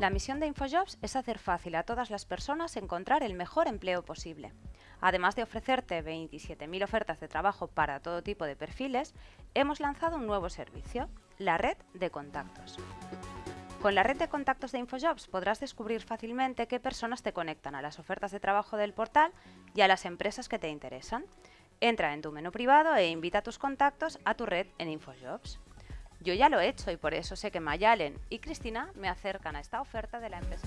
La misión de InfoJobs es hacer fácil a todas las personas encontrar el mejor empleo posible. Además de ofrecerte 27.000 ofertas de trabajo para todo tipo de perfiles, hemos lanzado un nuevo servicio, la red de contactos. Con la red de contactos de InfoJobs podrás descubrir fácilmente qué personas te conectan a las ofertas de trabajo del portal y a las empresas que te interesan. Entra en tu menú privado e invita a tus contactos a tu red en InfoJobs. Yo ya lo he hecho y por eso sé que Mayalen y Cristina me acercan a esta oferta de la empresa.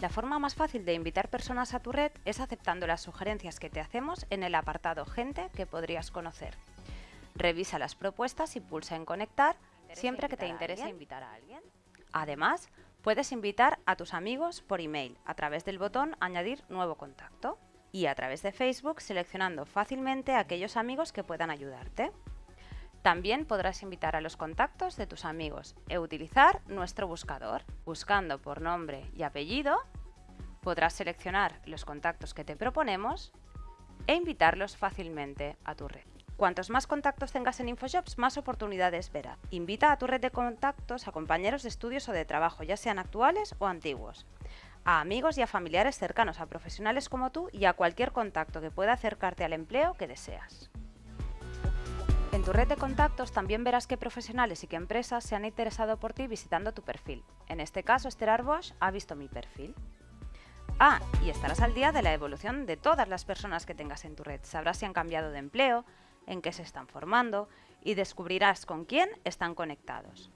La forma más fácil de invitar personas a tu red es aceptando las sugerencias que te hacemos en el apartado Gente que podrías conocer. Revisa las propuestas y pulsa en Conectar siempre que te interese invitar a alguien. Además, puedes invitar a tus amigos por email a través del botón Añadir nuevo contacto y a través de Facebook seleccionando fácilmente a aquellos amigos que puedan ayudarte. También podrás invitar a los contactos de tus amigos e utilizar nuestro buscador. Buscando por nombre y apellido, podrás seleccionar los contactos que te proponemos e invitarlos fácilmente a tu red. Cuantos más contactos tengas en InfoJobs, más oportunidades verás. Invita a tu red de contactos a compañeros de estudios o de trabajo, ya sean actuales o antiguos, a amigos y a familiares cercanos, a profesionales como tú y a cualquier contacto que pueda acercarte al empleo que deseas. Tu red de contactos también verás qué profesionales y qué empresas se han interesado por ti visitando tu perfil. En este caso, Esther Arbosch ha visto mi perfil. Ah, y estarás al día de la evolución de todas las personas que tengas en tu red. Sabrás si han cambiado de empleo, en qué se están formando y descubrirás con quién están conectados.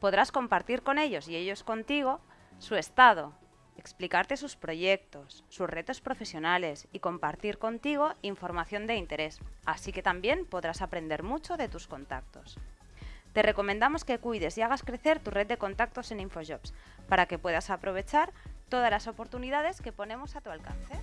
Podrás compartir con ellos y ellos contigo su estado, explicarte sus proyectos, sus retos profesionales y compartir contigo información de interés, así que también podrás aprender mucho de tus contactos. Te recomendamos que cuides y hagas crecer tu red de contactos en InfoJobs para que puedas aprovechar todas las oportunidades que ponemos a tu alcance.